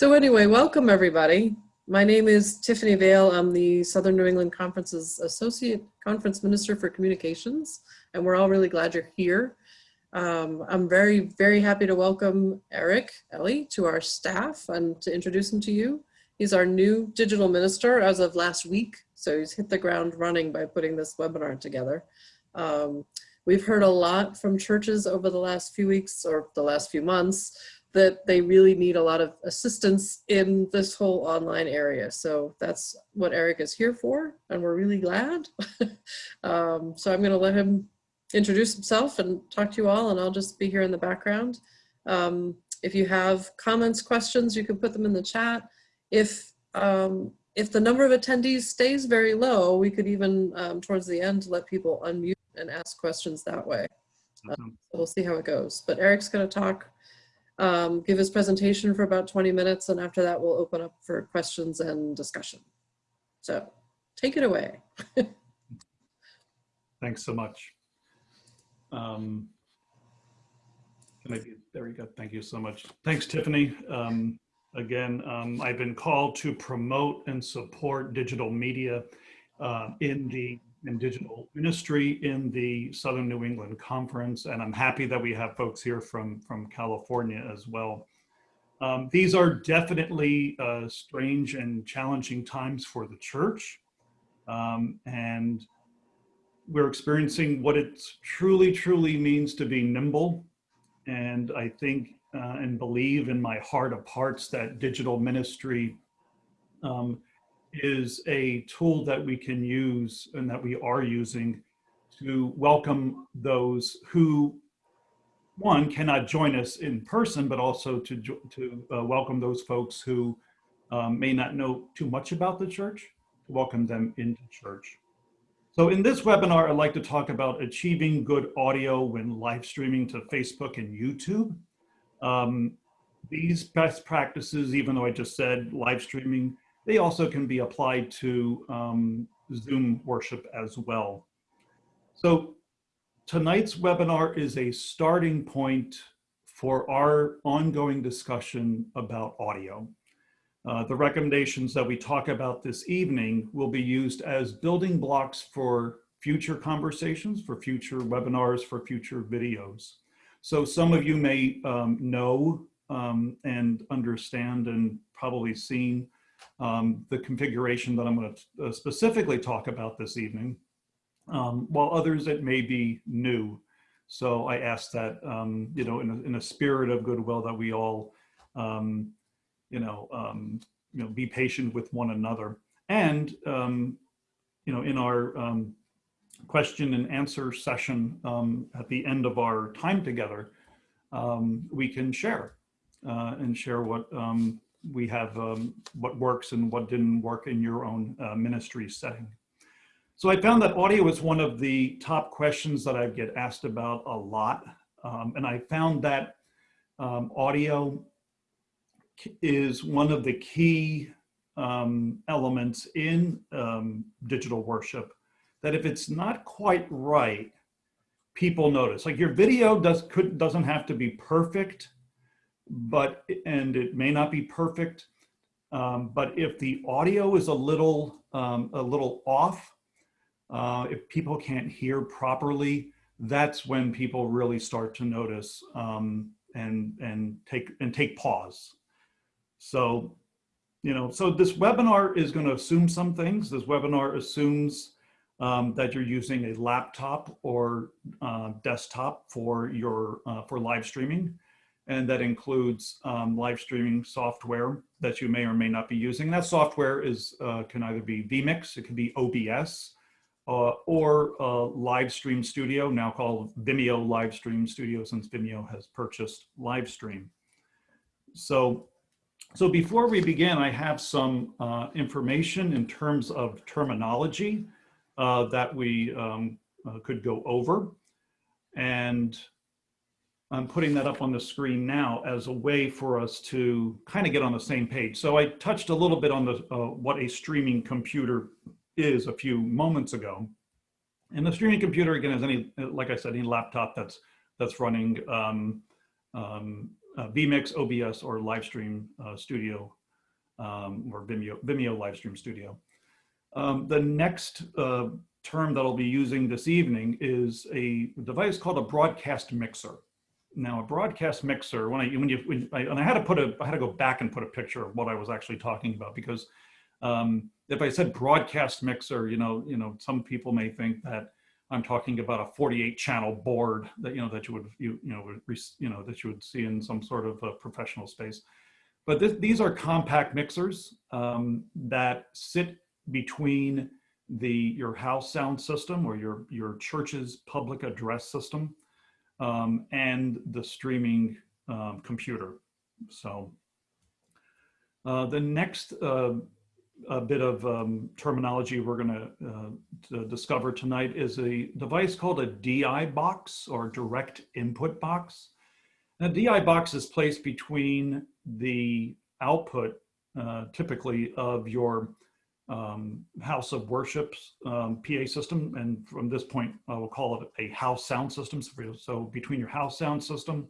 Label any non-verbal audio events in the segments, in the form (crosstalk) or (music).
So anyway, welcome everybody. My name is Tiffany Vale. I'm the Southern New England Conference's Associate Conference Minister for Communications, and we're all really glad you're here. Um, I'm very, very happy to welcome Eric Ellie to our staff and to introduce him to you. He's our new digital minister as of last week, so he's hit the ground running by putting this webinar together. Um, we've heard a lot from churches over the last few weeks or the last few months that they really need a lot of assistance in this whole online area. So that's what Eric is here for, and we're really glad. (laughs) um, so I'm gonna let him introduce himself and talk to you all, and I'll just be here in the background. Um, if you have comments, questions, you can put them in the chat. If um, if the number of attendees stays very low, we could even um, towards the end let people unmute and ask questions that way. Um, so we'll see how it goes. But Eric's going to talk um, give his presentation for about 20 minutes, and after that, we'll open up for questions and discussion. So take it away. (laughs) Thanks so much. Um, maybe, there we go. Thank you so much. Thanks, Tiffany. Um, again, um, I've been called to promote and support digital media uh, in the in digital ministry in the Southern New England Conference, and I'm happy that we have folks here from, from California as well. Um, these are definitely uh, strange and challenging times for the church, um, and we're experiencing what it truly, truly means to be nimble. And I think uh, and believe in my heart of hearts that digital ministry um, is a tool that we can use and that we are using to welcome those who one cannot join us in person but also to to uh, welcome those folks who um, may not know too much about the church to welcome them into church. So in this webinar i'd like to talk about achieving good audio when live streaming to facebook and youtube. Um, these best practices even though i just said live streaming they also can be applied to um, Zoom worship as well. So tonight's webinar is a starting point for our ongoing discussion about audio. Uh, the recommendations that we talk about this evening will be used as building blocks for future conversations, for future webinars, for future videos. So some of you may um, know um, and understand and probably seen um, the configuration that I'm going to uh, specifically talk about this evening, um, while others it may be new. So I ask that, um, you know, in a, in a, spirit of goodwill that we all, um, you know, um, you know, be patient with one another. And, um, you know, in our question and answer session at the end of our time together, we can share uh, and share what we have um, what works and what didn't work in your own uh, ministry setting. So I found that audio is one of the top questions that I get asked about a lot. Um, and I found that um, audio is one of the key um, elements in um, digital worship that if it's not quite right, people notice. Like your video does, could, doesn't have to be perfect, but, and it may not be perfect, um, but if the audio is a little, um, a little off, uh, if people can't hear properly, that's when people really start to notice um, and, and, take, and take pause. So, you know, so this webinar is gonna assume some things. This webinar assumes um, that you're using a laptop or uh, desktop for your uh, for live streaming and that includes um, live streaming software that you may or may not be using. That software is uh, can either be vMix, it could be OBS, uh, or uh, Live Stream Studio, now called Vimeo Live Stream Studio since Vimeo has purchased Livestream. So, so before we begin, I have some uh, information in terms of terminology uh, that we um, uh, could go over. And I'm putting that up on the screen now as a way for us to kind of get on the same page. So I touched a little bit on the uh, what a streaming computer is a few moments ago. And the streaming computer, again, is any, like I said, any laptop that's that's running um, um, uh, vMix, OBS, or Livestream uh, Studio um, or Vimeo, Vimeo Livestream Studio. Um, the next uh, term that I'll be using this evening is a device called a broadcast mixer. Now, a broadcast mixer, when I when you when I, and I had to put a I had to go back and put a picture of what I was actually talking about because um, if I said broadcast mixer, you know, you know, some people may think that I'm talking about a 48 channel board that you know that you would you you know you know that you would see in some sort of a professional space. But this, these are compact mixers um, that sit between the your house sound system or your your church's public address system um, and the streaming um, computer. So uh, the next uh, bit of um, terminology we're going uh, to discover tonight is a device called a DI box or direct input box. A DI box is placed between the output, uh, typically, of your um, house of worship's um, PA system. And from this point, I will call it a house sound system. So, so between your house sound system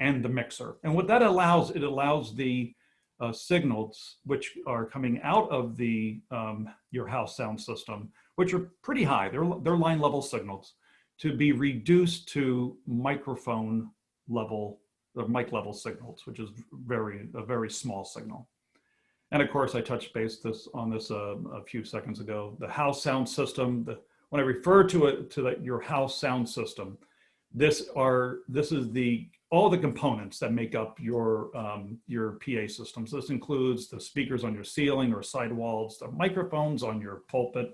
and the mixer. And what that allows, it allows the uh, signals which are coming out of the um, your house sound system, which are pretty high, they're, they're line level signals, to be reduced to microphone level, or mic level signals, which is very a very small signal. And of course, I touched base this on this uh, a few seconds ago. The house sound system. The, when I refer to it to the, your house sound system, this are this is the all the components that make up your um, your PA systems. This includes the speakers on your ceiling or sidewalls, the microphones on your pulpit,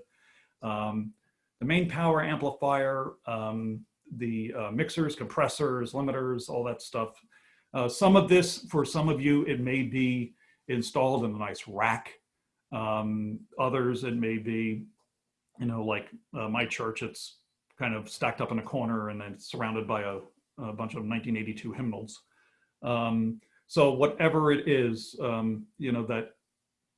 um, the main power amplifier, um, the uh, mixers, compressors, limiters, all that stuff. Uh, some of this, for some of you, it may be installed in a nice rack. Um, others, it may be, you know, like uh, my church, it's kind of stacked up in a corner and then surrounded by a, a bunch of 1982 hymnals. Um, so whatever it is, um, you know, that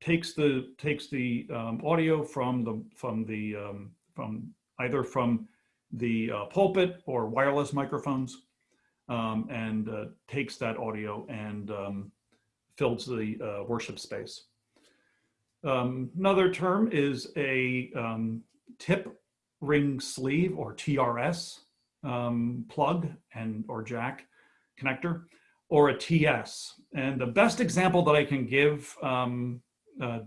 takes the takes the um, audio from the from the um, from either from the uh, pulpit or wireless microphones um, and uh, takes that audio and fills the uh, worship space. Um, another term is a um, tip ring sleeve or TRS um, plug and or jack connector or a TS. And the best example that I can give um, uh,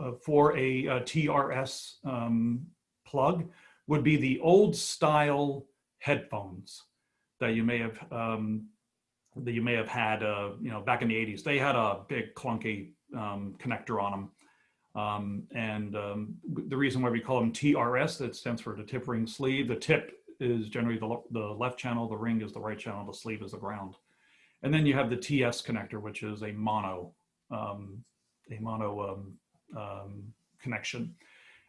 uh, for a, a TRS um, plug would be the old style headphones that you may have um, that you may have had, uh, you know, back in the 80s. They had a big clunky um, connector on them. Um, and um, the reason why we call them TRS, that stands for the tip ring sleeve. The tip is generally the, the left channel, the ring is the right channel, the sleeve is the ground. And then you have the TS connector, which is a mono, um, a mono um, um, connection.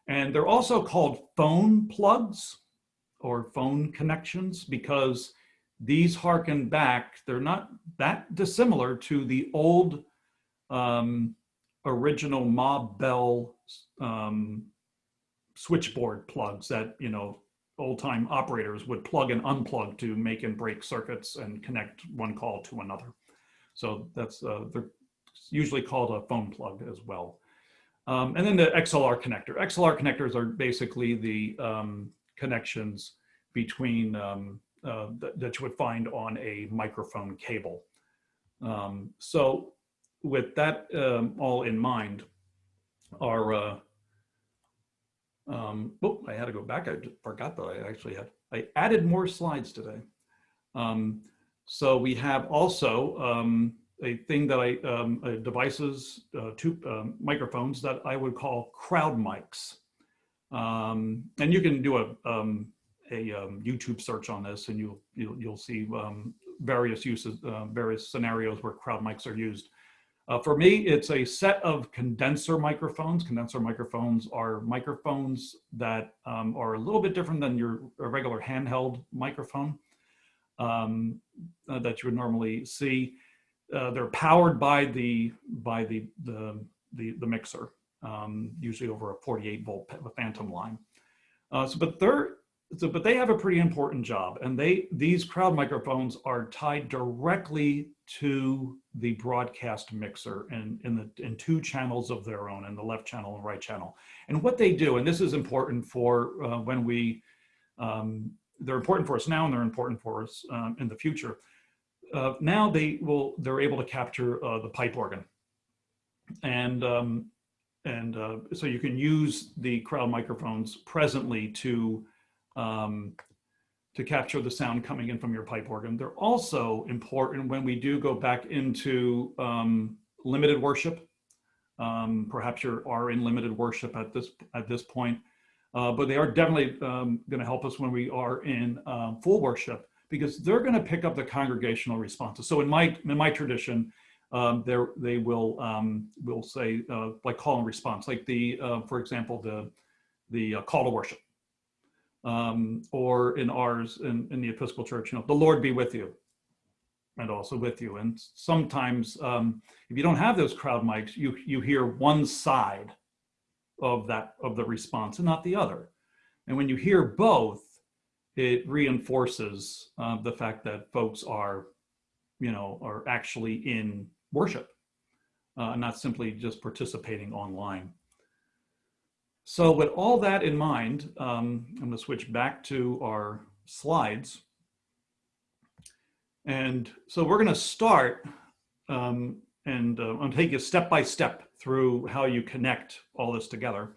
And they're also called phone plugs or phone connections because these harken back, they're not that dissimilar to the old um, original Ma Bell um, switchboard plugs that, you know, old time operators would plug and unplug to make and break circuits and connect one call to another. So that's, uh, they're usually called a phone plug as well. Um, and then the XLR connector. XLR connectors are basically the um, connections between um, uh, that, that, you would find on a microphone cable. Um, so with that um, all in mind, our, uh, um, oh, I had to go back. I forgot that I actually had, I added more slides today. Um, so we have also um, a thing that I, um, uh, devices, uh, two microphones that I would call crowd mics. Um, and you can do a, um, a um, YouTube search on this and you'll, you'll, you'll see um, various uses, uh, various scenarios where crowd mics are used. Uh, for me, it's a set of condenser microphones. Condenser microphones are microphones that um, are a little bit different than your regular handheld microphone um, uh, that you would normally see. Uh, they're powered by the by the the the, the mixer, um, usually over a 48 volt phantom line. Uh, so, but they're so, but they have a pretty important job and they, these crowd microphones are tied directly to the broadcast mixer and in the, in two channels of their own, in the left channel and right channel. And what they do, and this is important for uh, when we, um, they're important for us now and they're important for us um, in the future. Uh, now they will, they're able to capture uh, the pipe organ. And, um, and uh, so you can use the crowd microphones presently to um, to capture the sound coming in from your pipe organ. They're also important when we do go back into um, limited worship. Um, perhaps you are in limited worship at this at this point, uh, but they are definitely um, going to help us when we are in um, full worship because they're going to pick up the congregational responses. So in my in my tradition, um, they will um, will say uh, like call and response, like the uh, for example the the uh, call to worship um, or in ours in, in the Episcopal Church, you know, the Lord be with you and also with you. And sometimes um, if you don't have those crowd mics, you, you hear one side of that, of the response and not the other. And when you hear both, it reinforces uh, the fact that folks are, you know, are actually in worship, uh, not simply just participating online. So with all that in mind, um, I'm going to switch back to our slides. And so we're going to start um, and uh, I'll take you step by step through how you connect all this together.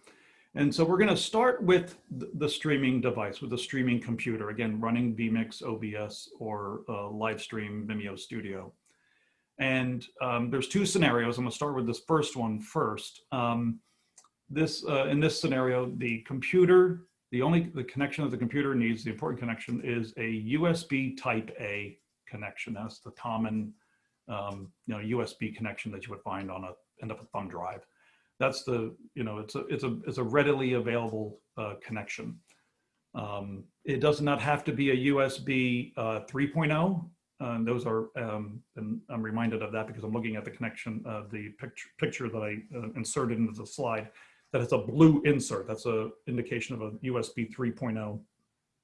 And so we're going to start with the streaming device, with the streaming computer, again, running vMix, OBS, or uh, Livestream Vimeo Studio. And um, there's two scenarios. I'm going to start with this first one first. Um, this uh, in this scenario, the computer, the only the connection that the computer needs, the important connection is a USB type A connection. That's the common um, you know USB connection that you would find on a end of a thumb drive. That's the you know it's a it's a it's a readily available uh, connection. Um, it does not have to be a USB uh, 3.0. Uh, those are, um, and I'm reminded of that because I'm looking at the connection, the picture, picture that I uh, inserted into the slide that has a blue insert. That's a indication of a USB 3.0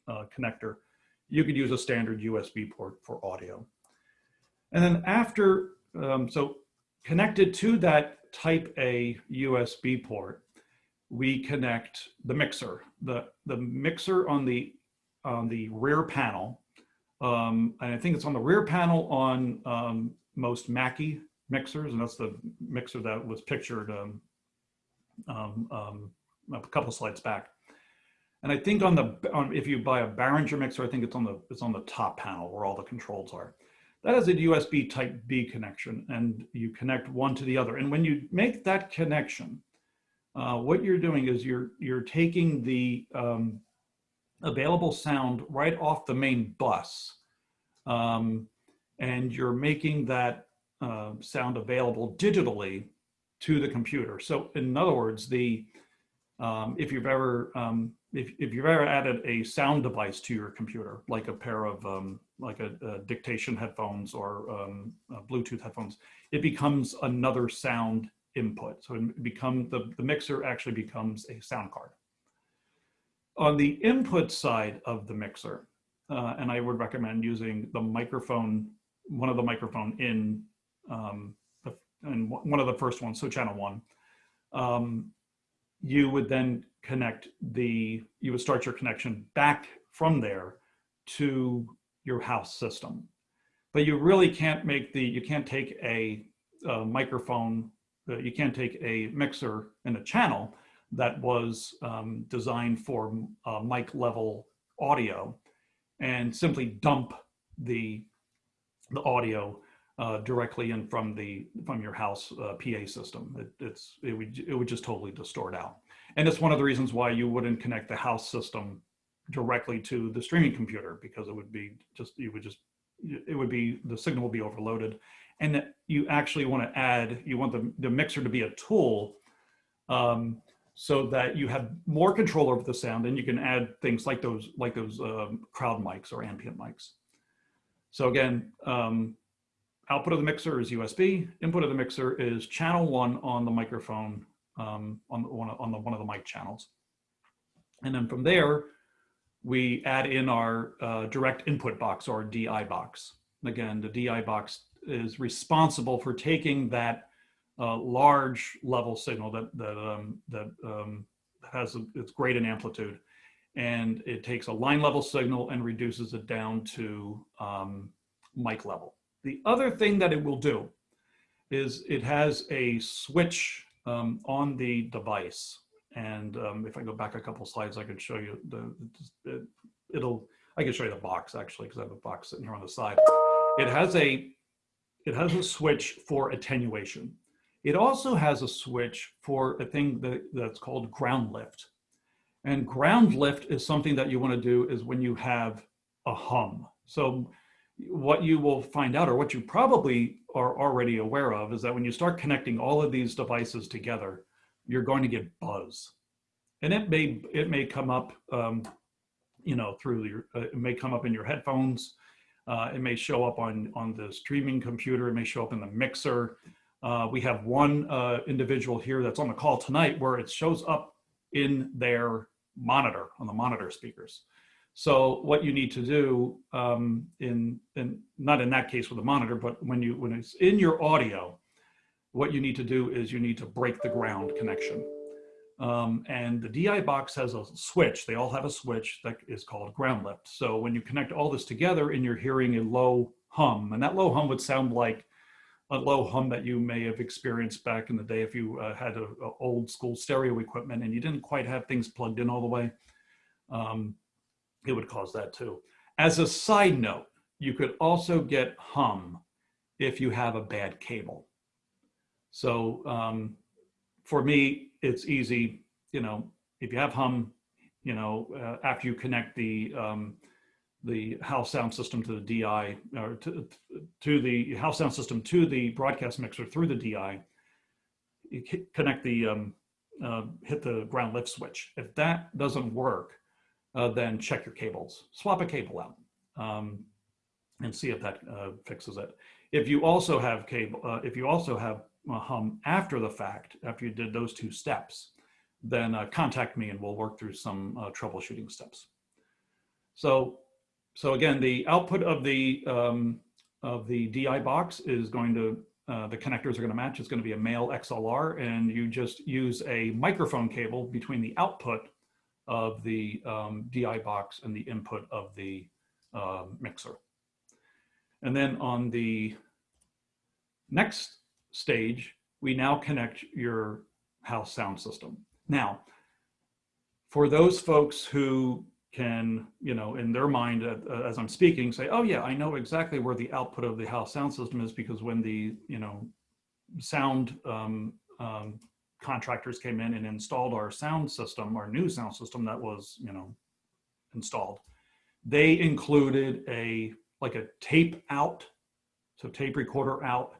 uh, connector. You could use a standard USB port for audio. And then after, um, so connected to that type A USB port, we connect the mixer. The, the mixer on the, on the rear panel, um, and I think it's on the rear panel on um, most Mackie mixers, and that's the mixer that was pictured um, um, um, a couple slides back. And I think on the on, if you buy a Behringer mixer, I think it's on the it's on the top panel where all the controls are. That is a USB Type B connection, and you connect one to the other. And when you make that connection, uh, what you're doing is you're you're taking the um, available sound right off the main bus, um, and you're making that uh, sound available digitally to the computer. So in other words, the um, if you've ever um, if, if you've ever added a sound device to your computer, like a pair of um, like a, a, dictation headphones or um, Bluetooth headphones, it becomes another sound input. So it become the, the mixer actually becomes a sound card. On the input side of the mixer, uh, and I would recommend using the microphone, one of the microphone in um, and one of the first ones, so channel one, um, you would then connect the, you would start your connection back from there to your house system. But you really can't make the, you can't take a, a microphone, uh, you can't take a mixer in a channel that was um, designed for uh, mic level audio and simply dump the, the audio uh, directly in from the from your house uh, PA system. It, it's it would it would just totally distort out, and it's one of the reasons why you wouldn't connect the house system directly to the streaming computer because it would be just you would just it would be the signal would be overloaded, and you actually want to add you want the the mixer to be a tool. Um, so that you have more control over the sound and you can add things like those like those um, crowd mics or ambient mics. So again, um, output of the mixer is USB, input of the mixer is channel one on the microphone um, on, the, one, on the, one of the mic channels. And then from there, we add in our uh, direct input box or DI box. Again, the DI box is responsible for taking that uh, large level signal that that um, that um, has a, it's great in amplitude, and it takes a line level signal and reduces it down to um, mic level. The other thing that it will do is it has a switch um, on the device. And um, if I go back a couple slides, I can show you the, it, it'll, I can show you the box actually, because I have a box sitting here on the side. It has a, it has a switch for attenuation. It also has a switch for a thing that, that's called ground lift. And ground lift is something that you want to do is when you have a hum. So what you will find out, or what you probably are already aware of, is that when you start connecting all of these devices together, you're going to get buzz. And it may, it may come up, um, you know, through your, uh, it may come up in your headphones. Uh, it may show up on, on the streaming computer. It may show up in the mixer. Uh, we have one uh, individual here that's on the call tonight where it shows up in their monitor, on the monitor speakers. So what you need to do um, in, in, not in that case with a monitor, but when you when it's in your audio, what you need to do is you need to break the ground connection. Um, and the DI box has a switch. They all have a switch that is called ground lift. So when you connect all this together and you're hearing a low hum, and that low hum would sound like a low hum that you may have experienced back in the day if you uh, had a, a, old school stereo equipment and you didn't quite have things plugged in all the way. Um, it would cause that too. As a side note, you could also get hum if you have a bad cable. So um, for me, it's easy, you know, if you have hum, you know, uh, after you connect the um, the house sound system to the DI or to, to the house sound system to the broadcast mixer through the DI, you connect the, um, uh, hit the ground lift switch. If that doesn't work, uh, then check your cables, swap a cable out um, and see if that uh, fixes it. If you also have cable, uh, if you also have hum after the fact, after you did those two steps, then uh, contact me and we'll work through some uh, troubleshooting steps. So, so again, the output of the um, of the DI box is going to uh, the connectors are going to match. It's going to be a male XLR, and you just use a microphone cable between the output of the um, DI box and the input of the uh, mixer. And then on the next stage, we now connect your house sound system. Now, for those folks who can, you know, in their mind uh, as I'm speaking, say, oh yeah, I know exactly where the output of the house sound system is because when the, you know, sound um, um, contractors came in and installed our sound system, our new sound system that was, you know, installed. They included a, like a tape out, so tape recorder out,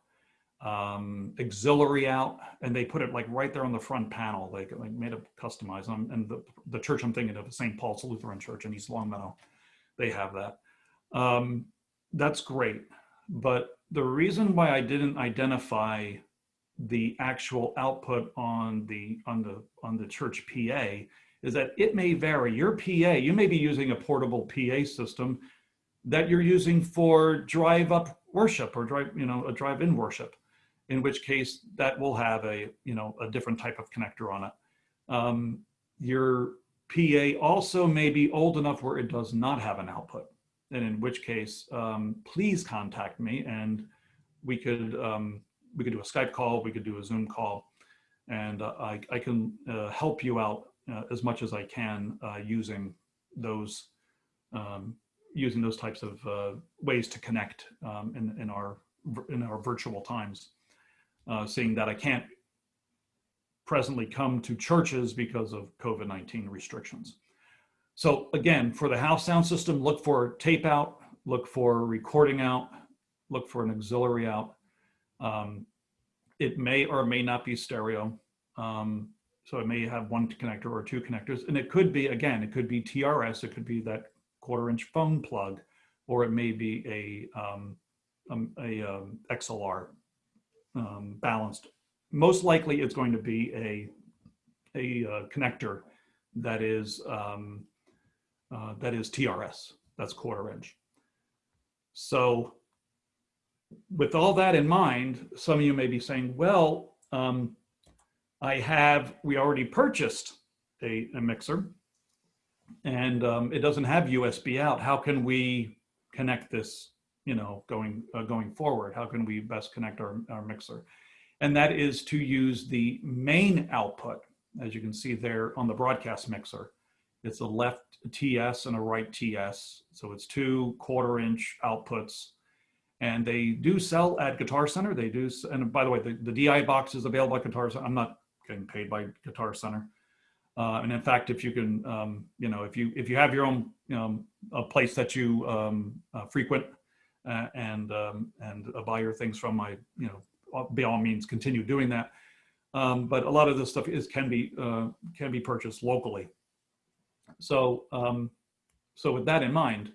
um, auxiliary out, and they put it like right there on the front panel. They like made it customized. Um, and the, the church I'm thinking of, St. Paul's Lutheran Church in East Longmeadow, they have that. Um, that's great. But the reason why I didn't identify the actual output on the on the on the church PA is that it may vary. Your PA, you may be using a portable PA system that you're using for drive up worship or drive, you know, a drive in worship, in which case that will have a, you know, a different type of connector on it. Um, your PA also may be old enough where it does not have an output. And in which case, um, please contact me and we could um, we could do a Skype call, we could do a Zoom call, and uh, I, I can uh, help you out uh, as much as I can uh, using those um, using those types of uh, ways to connect um, in, in our in our virtual times. Uh, seeing that I can't presently come to churches because of COVID-19 restrictions. So again, for the house sound system, look for tape out, look for recording out, look for an auxiliary out, um, it may or may not be stereo. Um, so it may have one connector or two connectors. And it could be, again, it could be TRS, it could be that quarter inch phone plug, or it may be a, um, um a, a um, XLR um, balanced. Most likely it's going to be a, a uh, connector that is um, uh, that is TRS, that's quarter inch. So with all that in mind, some of you may be saying, well, um, I have, we already purchased a, a mixer and um, it doesn't have USB out. How can we connect this, you know, going, uh, going forward? How can we best connect our, our mixer? And that is to use the main output, as you can see there on the broadcast mixer. It's a left TS and a right TS. So it's two quarter inch outputs and they do sell at Guitar Center. They do, and by the way, the, the DI box is available at Guitar Center. I'm not getting paid by Guitar Center. Uh, and in fact, if you can, um, you know, if you if you have your own, know, a place that you um, uh, frequent uh, and um, and buy your things from, I, you know, by all means, continue doing that. Um, but a lot of this stuff is can be uh, can be purchased locally. So um, so with that in mind,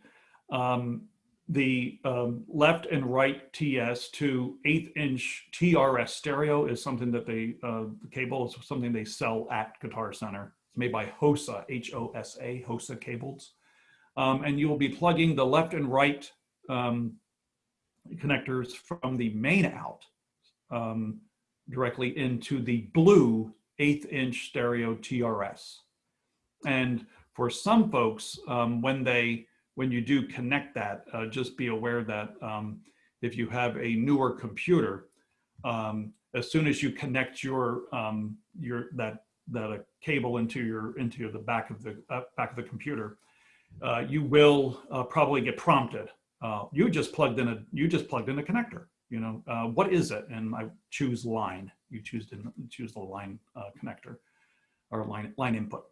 um, the um, left and right TS to eighth inch TRS stereo is something that they, uh, the cable is something they sell at Guitar Center. It's made by HOSA, H-O-S-A, HOSA cables. Um, and you will be plugging the left and right um, connectors from the main out um, directly into the blue eighth inch stereo TRS. And for some folks, um, when they when you do connect that, uh, just be aware that um, if you have a newer computer, um, as soon as you connect your um, your that that a cable into your into the back of the uh, back of the computer, uh, you will uh, probably get prompted. Uh, you just plugged in a you just plugged in a connector. You know uh, what is it? And I choose line. You choose to choose the line connector or line line input.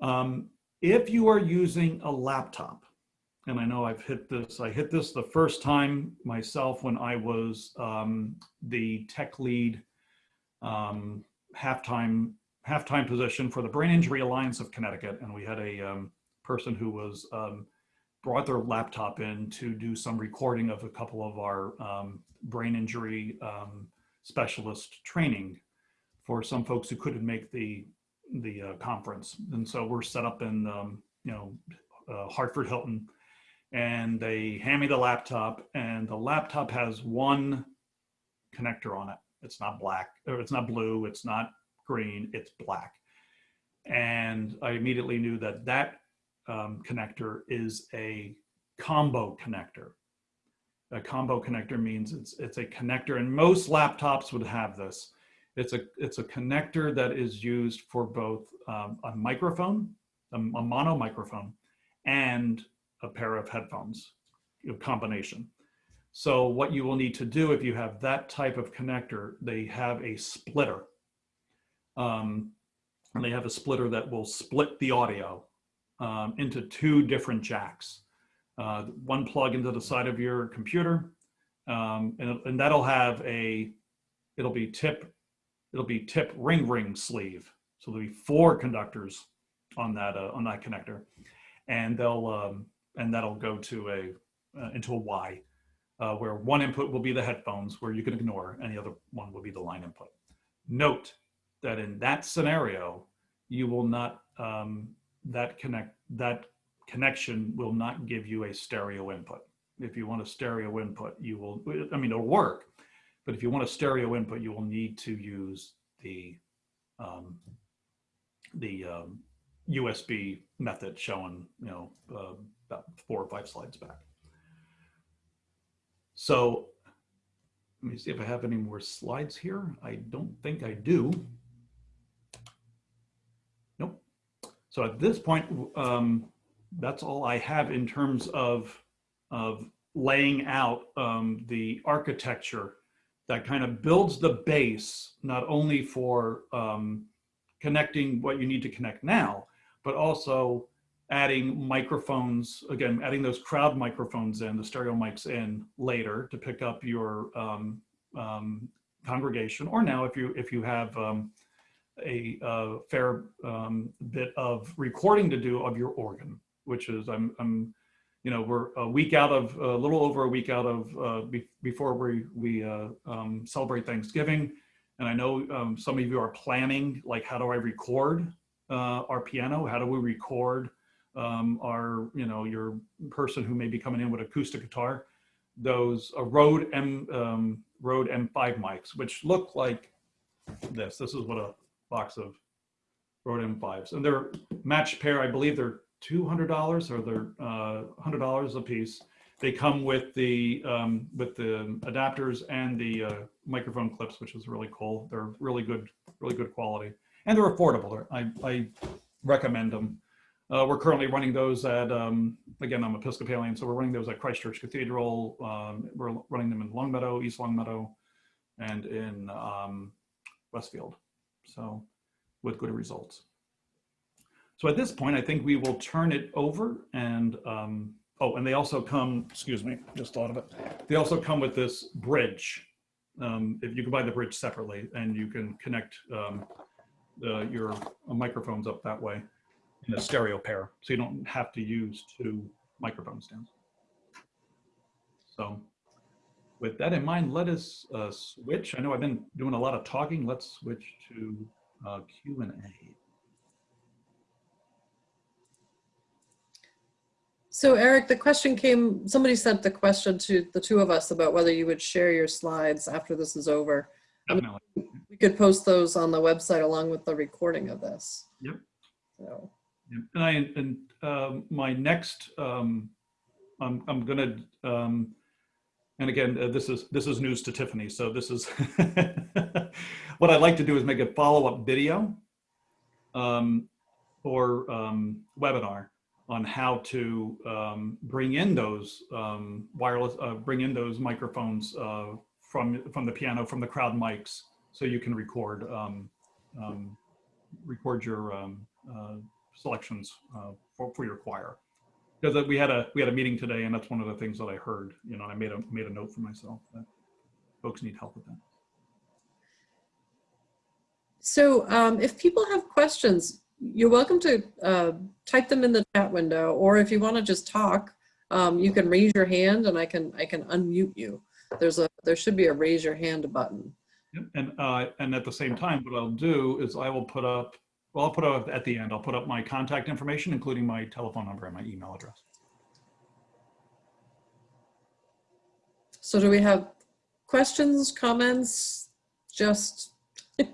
Um, if you are using a laptop, and I know I've hit this, I hit this the first time myself when I was um, the tech lead um, halftime halftime position for the Brain Injury Alliance of Connecticut. And we had a um, person who was um, brought their laptop in to do some recording of a couple of our um, brain injury um, specialist training for some folks who couldn't make the the uh, conference. And so we're set up in, you know, uh, Hartford Hilton and they hand me the laptop and the laptop has one connector on it. It's not black or it's not blue. It's not green. It's black. And I immediately knew that that um, connector is a combo connector. A combo connector means it's it's a connector, and most laptops would have this. It's a it's a connector that is used for both um, a microphone, a, a mono microphone, and a pair of headphones combination. So what you will need to do if you have that type of connector, they have a splitter. Um, and they have a splitter that will split the audio um, into two different jacks. Uh, one plug into the side of your computer, um, and, and that'll have a, it'll be tip, it'll be tip ring ring sleeve. So there'll be four conductors on that uh, on that connector, and they'll um, and that'll go to a uh, into a Y, uh, where one input will be the headphones, where you can ignore, and the other one will be the line input. Note that in that scenario, you will not um, that connect that connection will not give you a stereo input. If you want a stereo input, you will. I mean, it'll work, but if you want a stereo input, you will need to use the um, the um, USB method shown, you know, uh, about four or five slides back. So let me see if I have any more slides here. I don't think I do. Nope. So at this point, um, that's all I have in terms of, of laying out um, the architecture that kind of builds the base, not only for um, connecting what you need to connect now, but also adding microphones, again, adding those crowd microphones in, the stereo mics in later to pick up your um, um, congregation, or now if you if you have um, a, fair um, bit of recording to do of your organ, which is I'm, I'm you know we're a week out of a little over a week out of uh, be, before we we uh, um, celebrate Thanksgiving, and I know um, some of you are planning like how do I record uh, our piano? How do we record um, are, you know, your person who may be coming in with acoustic guitar, those uh, Rode M um, Rode M5 mics, which look like this. This is what a box of Rode M5s, and they're matched pair. I believe they're two hundred dollars or they're uh, hundred dollars a piece. They come with the um, with the adapters and the uh, microphone clips, which is really cool. They're really good, really good quality, and they're affordable. I I recommend them. Uh, we're currently running those at um, again I'm Episcopalian, so we're running those at Christchurch Cathedral. Um, we're running them in Longmeadow, East Longmeadow, and in um, Westfield. So with good results. So at this point, I think we will turn it over and, um, oh, and they also come, excuse me, just thought of it. They also come with this bridge. Um, if you can buy the bridge separately and you can connect um, your microphones up that way in a stereo pair. So you don't have to use two microphone stands. So with that in mind, let us uh, switch. I know I've been doing a lot of talking. Let's switch to uh, Q and A. So Eric, the question came, somebody sent the question to the two of us about whether you would share your slides after this is over. Definitely. We could post those on the website along with the recording of this. Yep. So, And I, and um, my next, um, I'm, I'm gonna, um, and again, uh, this is, this is news to Tiffany, so this is, (laughs) what I'd like to do is make a follow-up video um, or um, webinar on how to um, bring in those wireless, uh, bring in those microphones uh, from, from the piano, from the crowd mics, so you can record, record your uh, selections uh, for, for your choir. Because we had a we had a meeting today, and that's one of the things that I heard. You know, I made a made a note for myself that folks need help with that. so um, if people have questions, you're welcome to uh, type them in the chat window, or if you want to just talk, um, you can raise your hand and I can I can unmute you. There's a there should be a raise your hand button. And uh, and at the same time, what I'll do is I will put up. Well, I'll put up at the end. I'll put up my contact information, including my telephone number and my email address. So do we have questions, comments, just (laughs)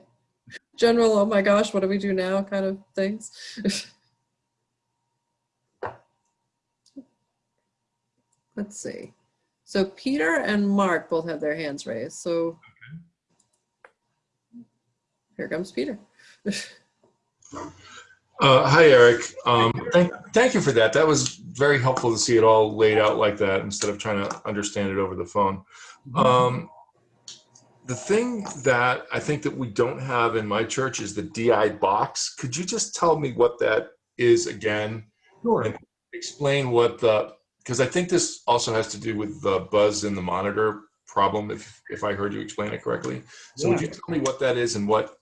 general, oh my gosh, what do we do now kind of things? (laughs) Let's see. So Peter and Mark both have their hands raised. So here comes Peter. (laughs) Uh, hi, Eric. Um, thank, thank you for that. That was very helpful to see it all laid out like that instead of trying to understand it over the phone. Um, the thing that I think that we don't have in my church is the DI box. Could you just tell me what that is again? Sure. And explain what the, because I think this also has to do with the buzz in the monitor problem, if, if I heard you explain it correctly. So would you tell me what that is and what,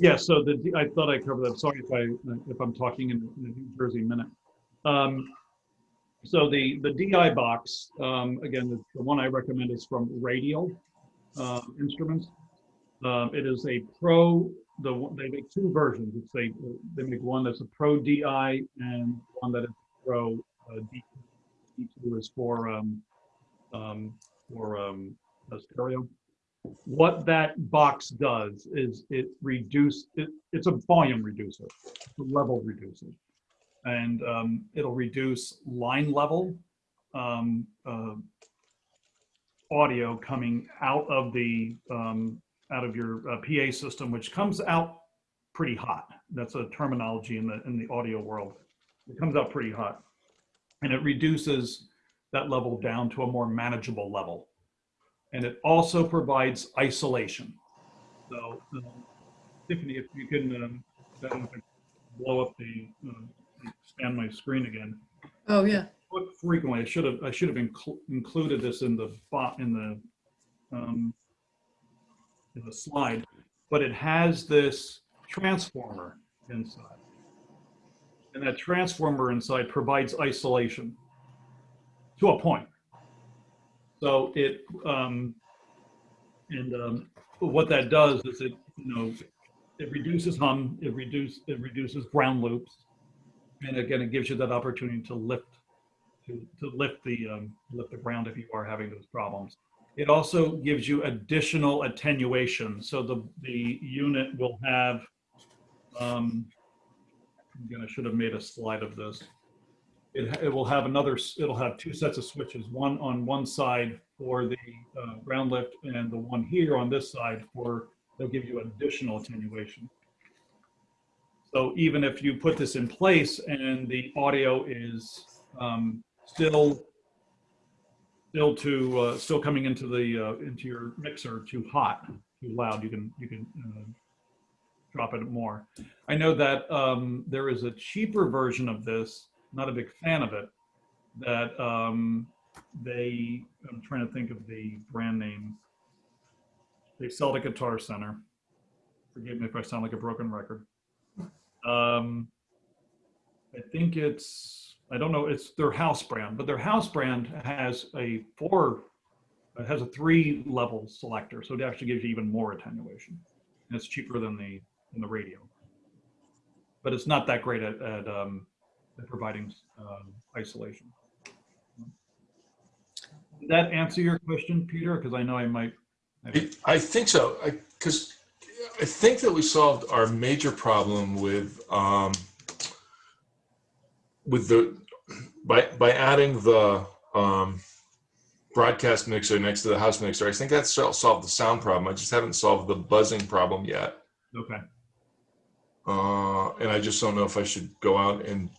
Yeah, so the, I thought I covered that. Sorry if I, if I'm talking in in a New Jersey minute. Um, So the, the DI box, um, again, the, the one I recommend is from Radial uh, Instruments. Um, It is a pro, the, they make two versions. It's a, they make one that's a pro DI and one that is pro uh, D. D2 is for, um, um, for um, a stereo what that box does is it reduce it, it's a volume reducer a level reducer. And um, it'll reduce line level um, uh, audio coming out of the um, out of your uh, PA system which comes out pretty hot. That's a terminology in the in the audio world. It comes out pretty hot. And it reduces that level down to a more manageable level and it also provides isolation. So, um, Tiffany, if you can um, blow up the um, expand my screen again. Oh, yeah. Look frequently, I should have I should have inclu- included this in the bot in the um, in the slide, but it has this transformer inside, and that transformer inside provides isolation to a point. So it, um, and, um, what that does is it, you know, it reduces hum, it reduce, it reduces ground loops. And again, it gives you that opportunity to lift, to, to lift the, um, lift the ground if you are having those problems. It also gives you additional attenuation. So the, the unit will have, um, again, I should have made a slide of this. It, it will have another, it'll have two sets of switches, one on one side for the uh, ground lift and the one here on this side for, they'll give you additional attenuation. So even if you put this in place and the audio is um, still still to uh, still coming into the uh, into your mixer too hot, too loud, you can you can uh, drop it more. I know that um, there is a cheaper version of this. Not a big fan of it. That um, they I'm trying to think of the brand name. They sell at Guitar Center. Forgive me if I sound like a broken record. Um, I think it's, I don't know, it's their house brand, but their house brand has a four, it has a three level selector. So it actually gives you even more attenuation. And it's cheaper than the, than the Radial. But it's not that great at, at, um, at providing, um, isolation. Did that answer your question, Peter? Because I know I might. I- I think so, because I think that we solved our major problem with, um, with the, by, by adding the, um, broadcast mixer next to the house mixer. I think that solved the sound problem. I just haven't solved the buzzing problem yet. Okay. Uh, and I just don't know if I should go out and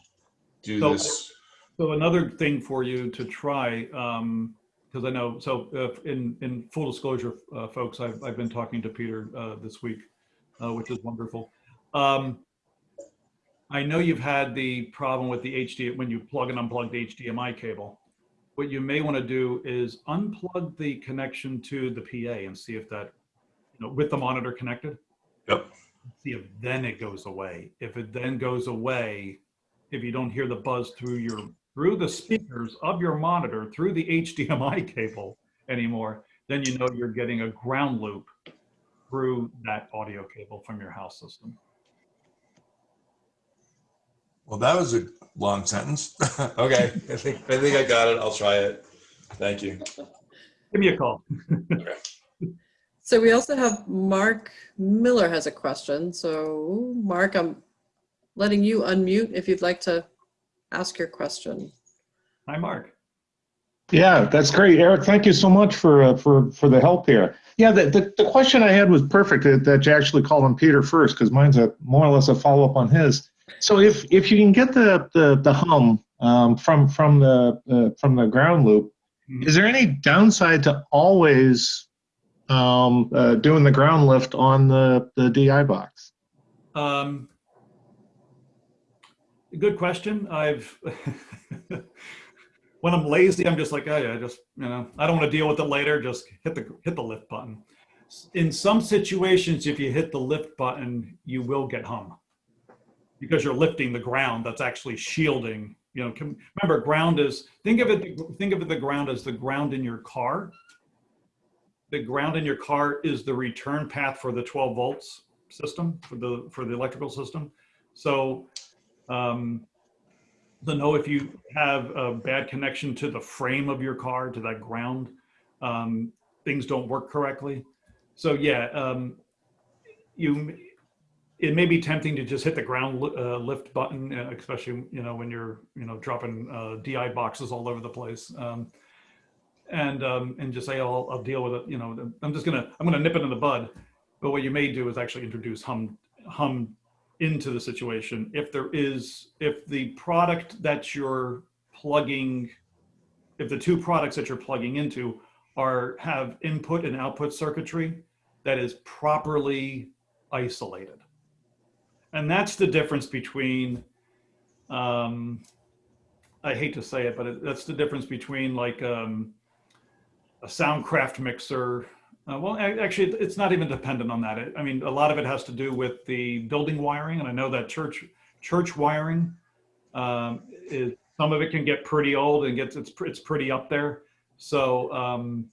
do So- this. So another thing for you to try, because I know, so uh, in, in full disclosure, uh, folks, I've, I've been talking to Peter uh, this week, uh, which is wonderful. Um, I know you've had the problem with the HD, when you plug and unplug the HDMI cable. What you may want to do is unplug the connection to the PA and see if that, you know, with the monitor connected. Yep. See if then it goes away. If it then goes away, if you don't hear the buzz through your through the speakers of your monitor through the HDMI (laughs) cable anymore, then you know you're getting a ground loop through that audio cable from your house system. Well, that was a long sentence. (laughs) okay, I think I think I got it. I'll try it. Thank you. Give me a call. okay. So we also have Mark Miller has a question. So Mark, I'm letting you unmute if you'd like to ask your question. Hi, Mark. Yeah, that's great, Eric. Thank you so much for uh, for for the help here. Yeah, the, the, the question I had was perfect that, that you actually called on Peter first because mine's a more or less a follow up on his. So if if you can get the the, the hum um, from from the uh, from the ground loop, Mhm. is there any downside to always um, uh, doing the ground lift on the the DI box? Um, good question. I've (laughs) when I'm lazy, I'm just like, oh yeah, just you know, I don't want to deal with it later. Just hit the hit the lift button. In some situations, if you hit the lift button, you will get hum because you're lifting the ground. That's actually shielding. You know, remember, ground is think of it. Think of it the ground as the ground in your car. The ground in your car is the return path for the 12 volts system for the for the electrical system. So um, to know if you have a bad connection to the frame of your car to that ground, um, things don't work correctly. So yeah, um, you it may be tempting to just hit the ground uh, lift button, uh, especially you know when you're you know dropping uh, DI boxes all over the place. Um, and um, and just say, oh, I'll, I'll deal with it. You know, I'm just gonna I'm gonna nip it in the bud. But what you may do is actually introduce hum hum into the situation. If there is if the product that you're plugging if the two products that you're plugging into are have input and output circuitry that is properly isolated. And that's the difference between um i hate to say it but it, that's the difference between like um a soundcraft mixer uh, well, actually, it's not even dependent on that. It- I mean, a lot of it has to do with the building wiring, and I know that church church wiring um, is some of it can get pretty old and gets it's it's pretty up there. So um,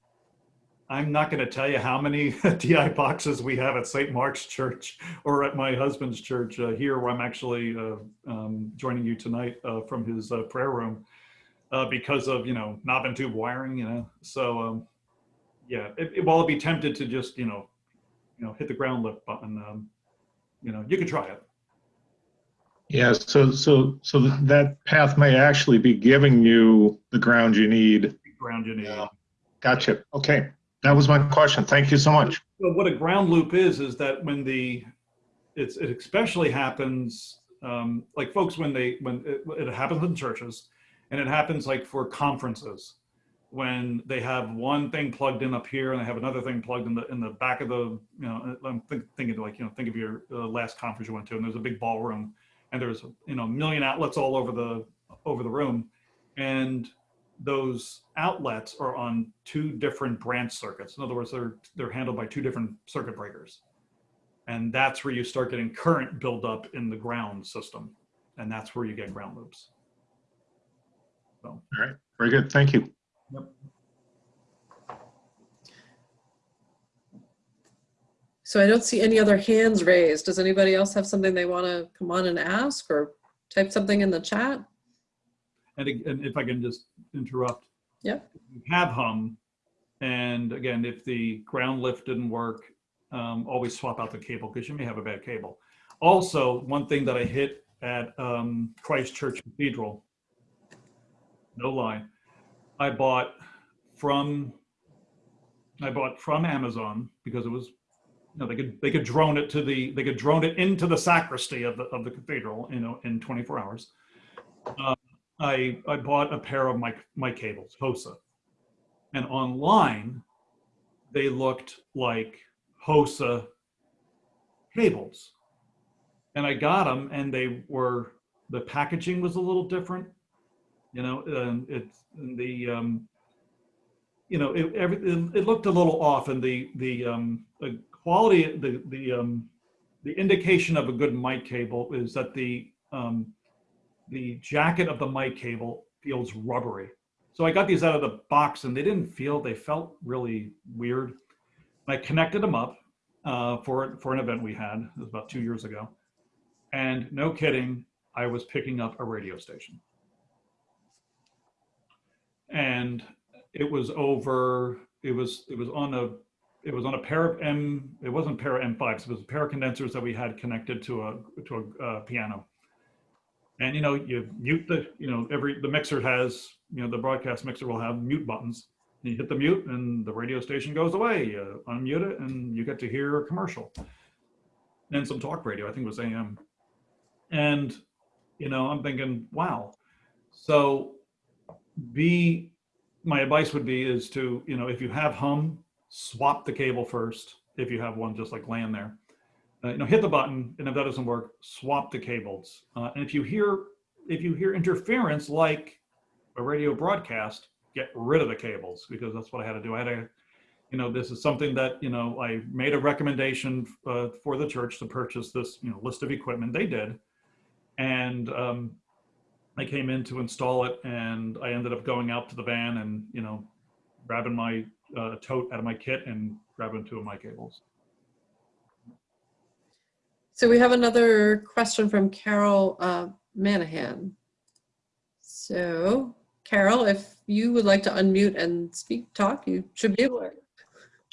I'm not going to tell you how many (laughs) DI boxes we have at St. Mark's Church or at my husband's church uh, here, where I'm actually uh, um, joining you tonight uh, from his uh, prayer room uh, because of you know knob and tube wiring. You know, so um, yeah, it, it, while I'd be tempted to just you know, you know, hit the ground lift button, um, you know, you could try it. Yeah, so, so, so that path may actually be giving you the ground you need. Ground you need. Yeah. Gotcha. Okay. That was my question. Thank you so much. Well, what a ground loop is, is that when the, it's, it especially happens, um, like folks, when they, when it, it happens in churches and it happens like for conferences, when they have one thing plugged in up here and they have another thing plugged in the, in the back of the, you know, I'm think, thinking like, you know, think of your uh, last conference you went to and there's a big ballroom and there's, you know, a million outlets all over the, over the room. And those outlets are on two different branch circuits. In other words, they're they're handled by two different circuit breakers. And that's where you start getting current buildup in the ground system. And that's where you get ground loops. So, All right. Very good. Thank you. Yep. So I don't see any other hands raised. Does anybody else have something they want to come on and ask or type something in the chat? And, and if I can just interrupt. Yep. You have hum. And again, if the ground lift didn't work, um, always swap out the cable because you may have a bad cable. Also, one thing that I hit at um, Christ Church Cathedral, no lie, I bought from I bought from Amazon because it was you know they could they could drone it to the they could drone it into the sacristy of the of the cathedral you know in 24 hours. Um, I I bought a pair of my mic cables HOSA, and online they looked like HOSA cables, and I got them and they were the packaging was a little different, you know, and it's the um, you know it, every, it, it looked a little off and the the um, the quality the the um, the indication of a good mic cable is that the um, the jacket of the mic cable feels rubbery. So I got these out of the box and they didn't feel, they felt really weird. I connected them up uh, for, for an event we had, it was about two years ago. And no kidding, I was picking up a radio station. And it was over, it was, it was on a, it was on a pair of M, it wasn't pair of M5s, it was a pair of condensers that we had connected to a, to a uh, piano. And you know you mute the you know every the mixer has you know the broadcast mixer will have mute buttons. You hit the mute and the radio station goes away. You unmute it and you get to hear a commercial and some talk radio i think it was am and you know i'm thinking wow. So be my advice would be is to you know if you have hum swap the cable first if you have one just like laying there uh, you know, hit the button, and if that doesn't work, swap the cables. Uh, and if you hear if you hear interference like a radio broadcast, get rid of the cables because that's what I had to do. I had to, you know, this is something that you know I made a recommendation uh, for the church to purchase this you know list of equipment. They did, and um, I came in to install it, and I ended up going out to the van and you know grabbing my uh, tote out of my kit and grabbing two of my cables. So we have another question from Carol uh, Manahan. So Carol, if you would like to unmute and speak, talk, you should be able to.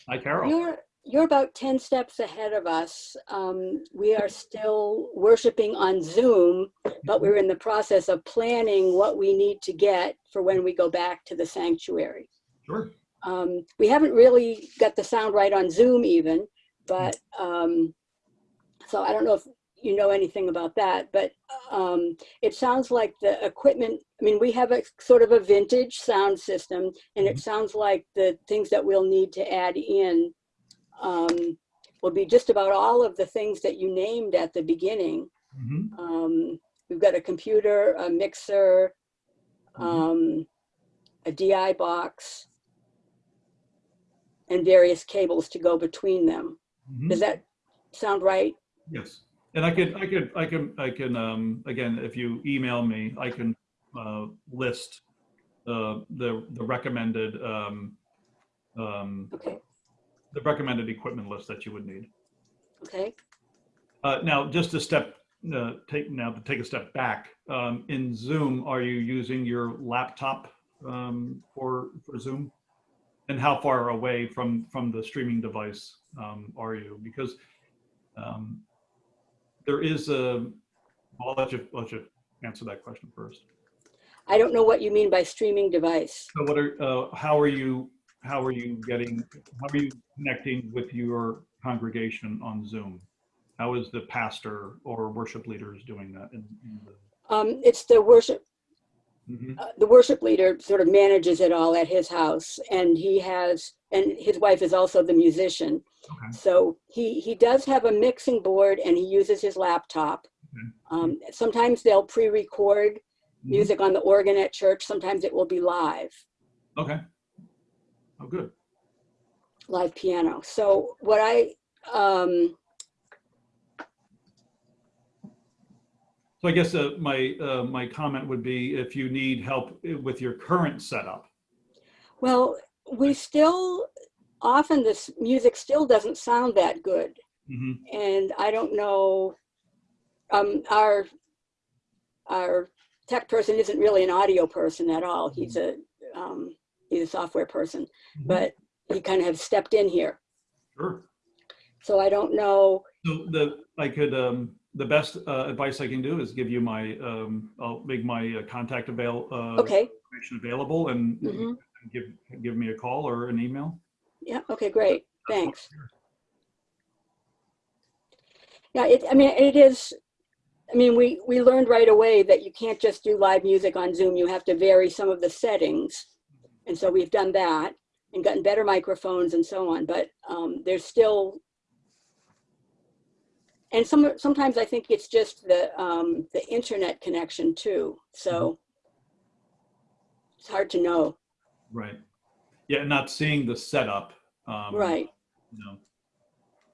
Hi, Carol. You're, you're about 10 steps ahead of us. Um, we are still worshiping on Zoom, but we're in the process of planning what we need to get for when we go back to the sanctuary. Sure. Um, we haven't really got the sound right on Zoom even, but um, so I don't know if you know anything about that, but um, it sounds like the equipment, I mean, we have a sort of a vintage sound system and it sounds like the things that we'll need to add in um, will be just about all of the things that you named at the beginning. Mhm. Um, we've got a computer, a mixer, Mhm. um, a DI box, and various cables to go between them. Mhm. Does that sound right? Yes, and I could, I could, I can, I can, um, again, if you email me, I can, uh, list, uh, the, the recommended, um, um, Okay, the recommended equipment list that you would need. okay. Uh, now, just a step, uh, take now to take a step back. Um, in Zoom, are you using your laptop um, for for Zoom? And how far away from from the streaming device um, are you? Because um, there is a. I'll let you let you answer that question first. I don't know what you mean by streaming device. So, what are uh, how are you how are you getting how are you connecting with your congregation on Zoom? How is the pastor or worship leaders doing that? In, in the, Um, it's the worship, Mhm. uh, the worship leader sort of manages it all at his house and he has, and his wife is also the musician. Okay. So he, he does have a mixing board and he uses his laptop. Okay. Um, sometimes they'll pre-record Mhm. music on the organ at church. Sometimes it will be live, Okay. Oh, good. live piano. So what I, um, So I guess uh, my uh, my comment would be if you need help with your current setup. well, we still, often this music still doesn't sound that good. Mhm. and I don't know, um, our, our tech person isn't really an audio person at all. He's a, um, he's a software person, Mhm. but he kind of have stepped in here. Sure. So I don't know, So the I could um, the best uh, advice I can do is give you my um, I'll make my uh, contact avail uh, okay, information available and mhm, give give me a call or an email. yeah, okay, great, thanks. Yeah, it, I mean, it is, I mean, we, we learned right away that you can't just do live music on Zoom. You have to vary some of the settings. And so we've done that and gotten better microphones and so on, but um, there's still, and some, sometimes I think it's just the, um, the internet connection too. So it's hard to know, Right. Yeah, not seeing the setup. Um, right? You know,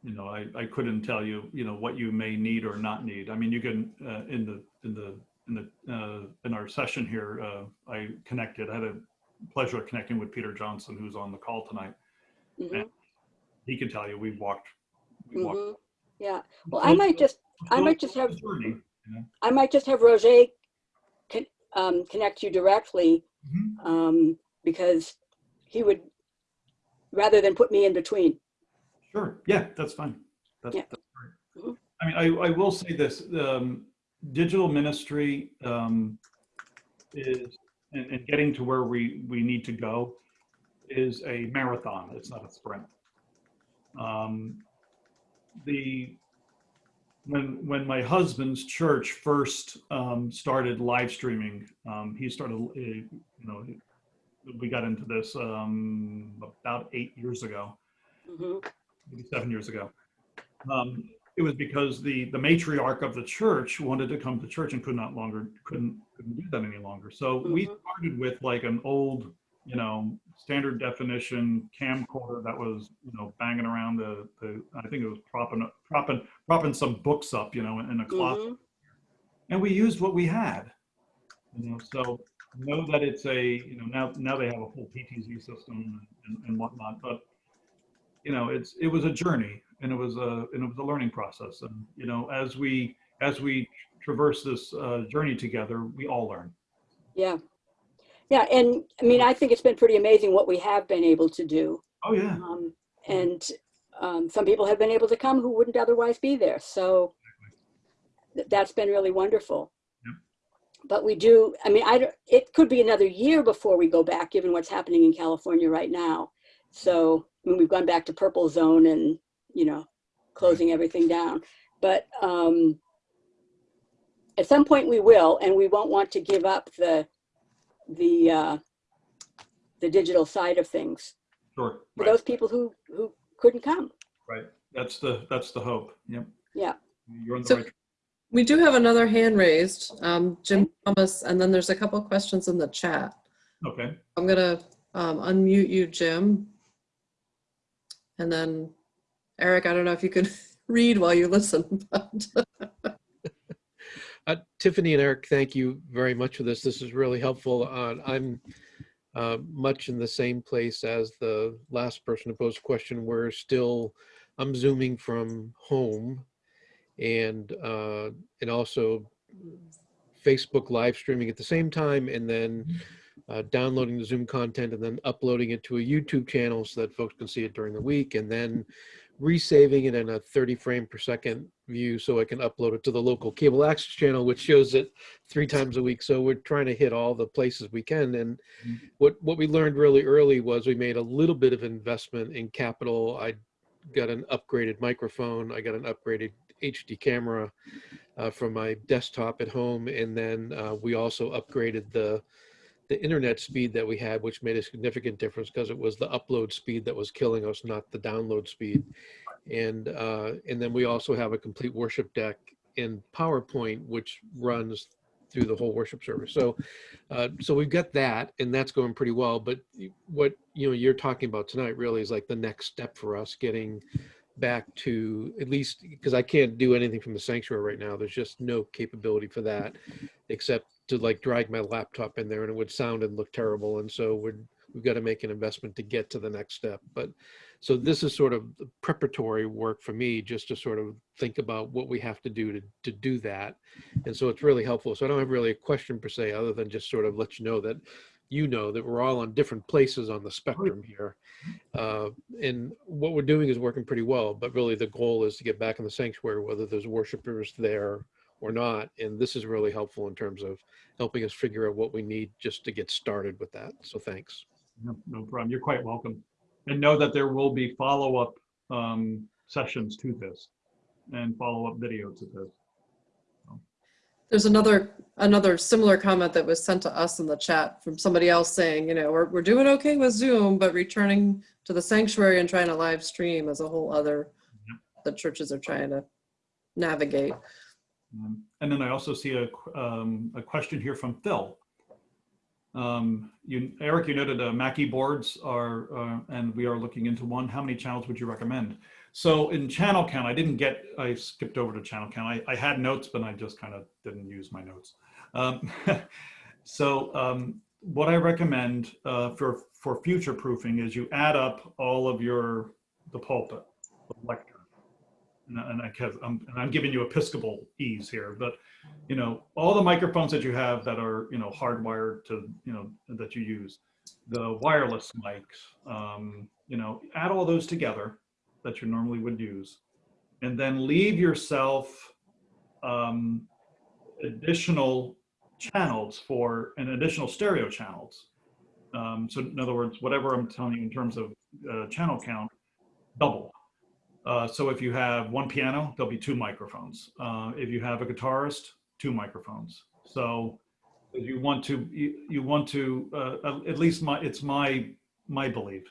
you know, I, I couldn't tell you, you know, what you may need or not need. I mean, you can, uh, in the, in the, in the, uh, in our session here, uh, I connected, I had a pleasure of connecting with Peter Johnson, who's on the call tonight. Mhm, He can tell you, we walked. we walked- mhm. Yeah, well, I might just, I might just have, Journey, you know? I might just have Roger con- um, connect you directly Mhm. um, because he would, rather than put me in between. Sure, yeah, that's fine. That's, Yeah. that's. Mhm. I mean, I, I will say this, um, digital ministry, um, is, and, and getting to where we, we need to go is a marathon, it's not a sprint. Um, the, when, when my husband's church first, um, started live streaming, um, he started, uh, you know, we got into this, um, about eight years ago Mhm, maybe seven years ago. It was because the the matriarch of the church wanted to come to church and could not longer couldn't couldn't do that any longer. So we Mhm. started with like an old, you know, standard definition camcorder that was you know banging around the the I think it was propping up- propping propping some books up, you know, in a closet mhm. and we used what we had. You know, so know that it's a, you know, now now they have a full PTZ system and, and whatnot, but you know, it's it was a journey and it was a and it was a learning process. And you know, as we as we traverse this uh, journey together, we all learn. Yeah. Yeah, and I mean, I think it's been pretty amazing what we have been able to do. Oh yeah, Um, and um, some people have been able to come who wouldn't otherwise be there. So th- that's been really wonderful. Yep. But we do, I mean, I, don't- it could be another year before we go back, given what's happening in California right now. So, I mean, we've gone back to purple zone and, you know, closing everything down. But um, at some point we will, and we won't want to give up the, the, uh, the digital side of things sure. for Right, those people who, who couldn't come. right. That's the that's the hope. Yep. Yeah. You're on the So- right. We do have another hand raised, um, Jim Thomas, and then there's a couple questions in the chat. Okay. I'm gonna um, unmute you, Jim. And then Eric, I don't know if you could (laughs) read while you listen, Uh, Tiffany and Eric, thank you very much for this. This is really helpful. Uh, I'm uh, much in the same place as the last person to pose a question. We're still, I'm zooming from home and, uh, and also Facebook live streaming at the same time and then uh, downloading the Zoom content and then uploading it to a YouTube channel so that folks can see it during the week and then resaving it in a 30 frame per second view so I can upload it to the local cable access channel, which shows it three times a week. So we're trying to hit all the places we can. And Mhm. what, what we learned really early was we made a little bit of investment in capital. I got an upgraded microphone. I got an upgraded HD camera uh, from my desktop at home. And then uh, we also upgraded the the internet speed that we had, which made a significant difference because it was the upload speed that was killing us, not the download speed. And uh, and then we also have a complete worship deck in PowerPoint, which runs through the whole worship service. So uh, so we've got that, and that's going pretty well. But what you know you're talking about tonight really is like the next step for us getting back to at least because I can't do anything from the sanctuary right now. There's just no capability for that, except to like drag my laptop in there and it would sound and look terrible. And so we're, we've got to make an investment to get to the next step. But so this is sort of preparatory work for me, just to sort of think about what we have to do to, to do that. And so it's really helpful. So I don't have really a question per se, other than just sort of let you know that you know that we're all on different places on the spectrum here. Uh, and what we're doing is working pretty well, but really the goal is to get back in the sanctuary, whether there's worshipers there or not. And this is really helpful in terms of helping us figure out what we need just to get started with that. So thanks. No, no problem. You're quite welcome. And know that there will be follow-up um, sessions to this and follow-up videos to this. There's another, another similar comment that was sent to us in the chat from somebody else saying, you know, we're, we're doing okay with Zoom, but returning to the sanctuary and trying to live stream is a whole other, the churches are trying to navigate. Um, And then I also see a, um, a question here from Phil. Um, You, Eric, you noted uh, Mackie boards are, uh, and we are looking into one. How many channels would you recommend? So in channel count, I didn't get, I skipped over to channel count. I, I had notes, but I just kind of didn't use my notes. Um, (laughs) So um, what I recommend uh, for, for future proofing is you add up all of your, the pulpit, the lectern. And and I, cause I'm, and I'm giving you Episcopal ease here, but you know, all the microphones that you have that are, you know, hardwired to, you know, that you use, the wireless mics, um, you know, add all those together that you normally would use, and then leave yourself um, additional channels for an additional stereo channels. Um, so in other words, whatever I'm telling you in terms of uh, channel count, double. Uh, so if you have one piano, there'll be two microphones. Uh, if you have a guitarist, two microphones. So you want to, you, you want to, uh, at least my, it's my, my belief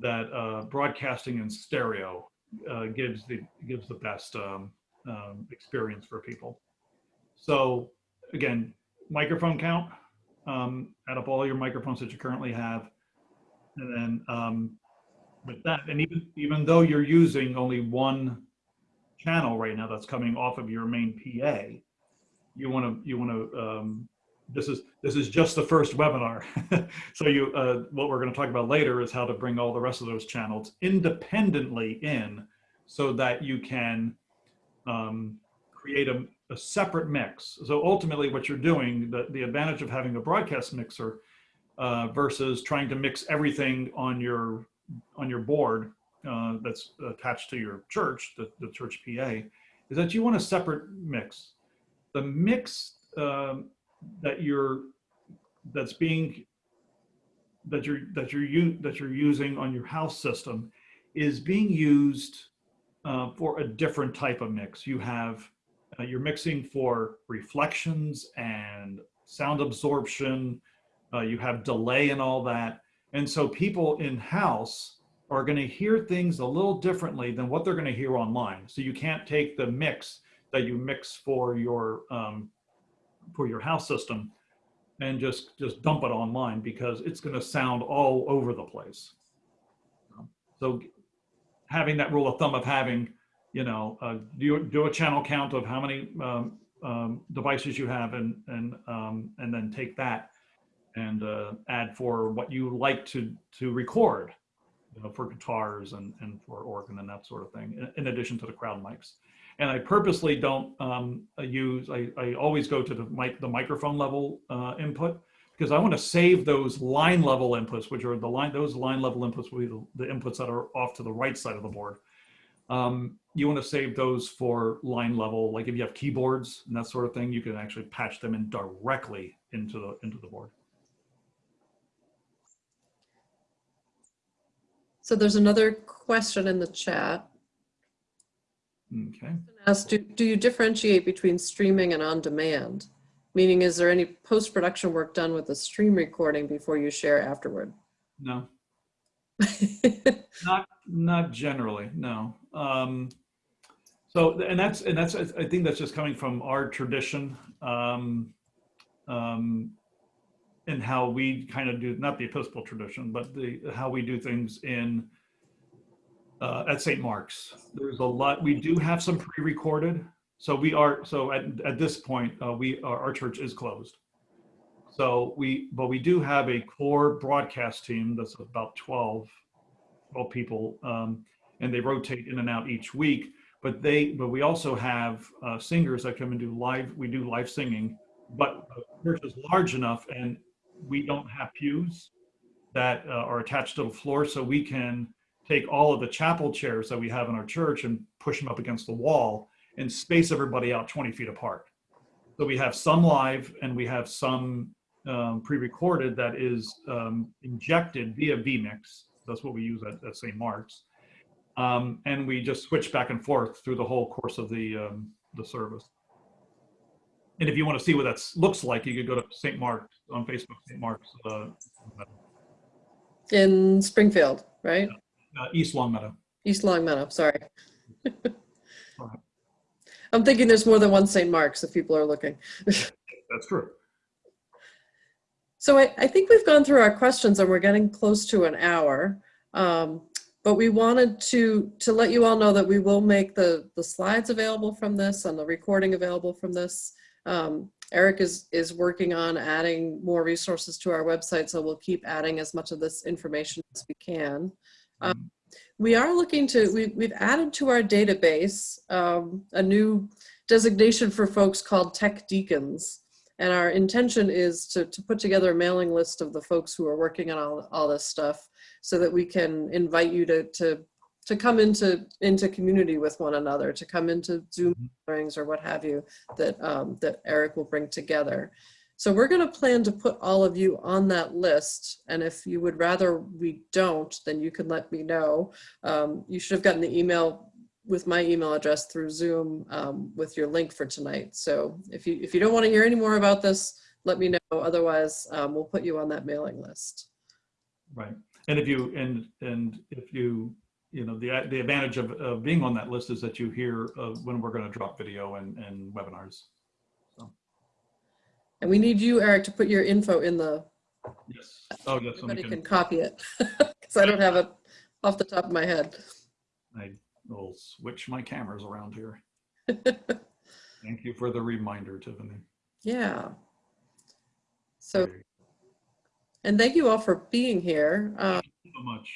that uh, broadcasting in stereo uh, gives the, gives the best um, um, experience for people. So again, microphone count, um, add up all your microphones that you currently have. And then um, with that, and even, even though you're using only one channel right now that's coming off of your main PA, you want to, you want to, um, this is, this is just the first webinar. (laughs) so you, uh, what we're going to talk about later is how to bring all the rest of those channels independently in so that you can um, create a, a separate mix. So ultimately what you're doing, the, the advantage of having a broadcast mixer uh, versus trying to mix everything on your on your board uh, that's attached to your church, the, the church PA, is that you want a separate mix. The mix um, that you're that's being that you're that you're that you're using on your house system is being used uh, for a different type of mix. You have uh, you're mixing for reflections and sound absorption. Uh, you have delay and all that. And so people in house are going to hear things a little differently than what they're going to hear online. So you can't take the mix that you mix for your um, for your house system and just just dump it online because it's going to sound all over the place. So having that rule of thumb of having, you know, uh, do do a channel count of how many um, um, devices you have and and um, and then take that and uh, add for what you like to to record, you know, for guitars and and for organ and that sort of thing. In, in addition to the crowd mics, and I purposely don't um, use. I, I always go to the mic the microphone level uh, input because I want to save those line level inputs, which are the line those line level inputs will be the, the inputs that are off to the right side of the board. Um, you want to save those for line level, like if you have keyboards and that sort of thing, you can actually patch them in directly into the into the board. So there's another question in the chat. Okay. Asked, do, do you differentiate between streaming and on demand? Meaning, is there any post-production work done with the stream recording before you share afterward? No, (laughs) not not generally. No. Um, so and that's and that's I think that's just coming from our tradition. Um, um, and how we kind of do not the Episcopal tradition, but the how we do things in uh, at St. Mark's. There's a lot. We do have some pre-recorded. So we are. So at at this point, uh, we our, our church is closed. So we, but we do have a core broadcast team that's about 12, 12 people, um, and they rotate in and out each week. But they, but we also have uh, singers that come and do live. We do live singing, but the church is large enough, and we don't have pews that uh, are attached to the floor, so we can take all of the chapel chairs that we have in our church and push them up against the wall and space everybody out 20 feet apart. So we have some live and we have some um, pre-recorded that is um, injected via vMix. That's what we use at, at St. Mark's. Um, and we just switch back and forth through the whole course of the, um, the service. And if you want to see what that looks like, you could go to St. Mark's on Facebook, St. Mark's uh, In Springfield, right? uh, East Longmeadow. East Longmeadow, sorry. (laughs) Alright. I'm thinking there's more than one St. Mark's if people are looking. That's true. So I, I think we've gone through our questions and we're getting close to an hour. Um, but we wanted to, to let you all know that we will make the, the slides available from this and the recording available from this. Um, Eric is, is working on adding more resources to our website, so we'll keep adding as much of this information as we can. Um, we are looking to, we, we've added to our database um, a new designation for folks called tech deacons. And our intention is to, to put together a mailing list of the folks who are working on all, all this stuff so that we can invite you to, to, to come into, into community with one another, to come into Zoom gatherings or what have you that, um, that Eric will bring together. So we're going to plan to put all of you on that list. And if you would rather we don't, then you can let me know. Um, you should have gotten the email with my email address through Zoom um, with your link for tonight. So if you if you don't want to hear any more about this, let me know. Otherwise, um, we'll put you on that mailing list. Right. And if you, and, and if you, you know, the, the advantage of, of being on that list is that you hear uh, when we're going to drop video and, and webinars. And we need you, Eric, to put your info in the, Yes. Oh, yes. everybody somebody can copy it. (laughs) Because I don't have it off the top of my head. I will switch my cameras around here. (laughs) Thank you for the reminder, Tiffany. Yeah. So, and thank you all for being here. Uh, Thank you so much.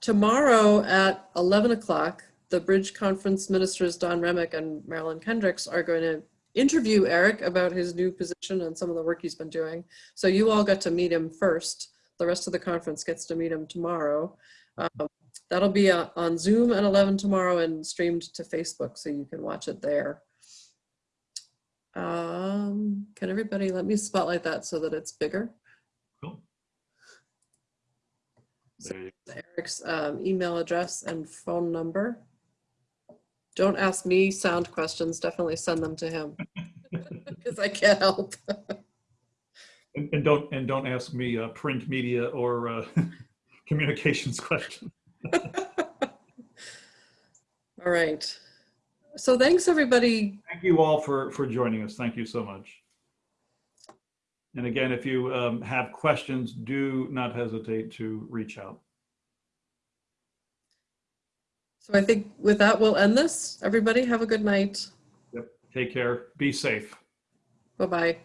Tomorrow at 11 o'clock, the Bridge Conference ministers Don Remick and Marilyn Kendrix are going to interview Eric about his new position and some of the work he's been doing. So you all got to meet him first. The rest of the conference gets to meet him tomorrow. Um, that'll be uh, on Zoom at 11 tomorrow and streamed to Facebook, so you can watch it there. Um, can everybody let me spotlight that so that it's bigger? Cool. So Eric's um, email address and phone number. Don't ask me sound questions, definitely send them to him. (laughs) Because I can't help. And, and don't, and don't ask me uh, print media or uh, (laughs) communications questions. (laughs) All right. So thanks, everybody. Thank you all for, for joining us. Thank you so much. And again, if you um, have questions, do not hesitate to reach out. So I think with that, we'll end this. Everybody have a good night. Yep. Take care. Be safe. Bye-bye.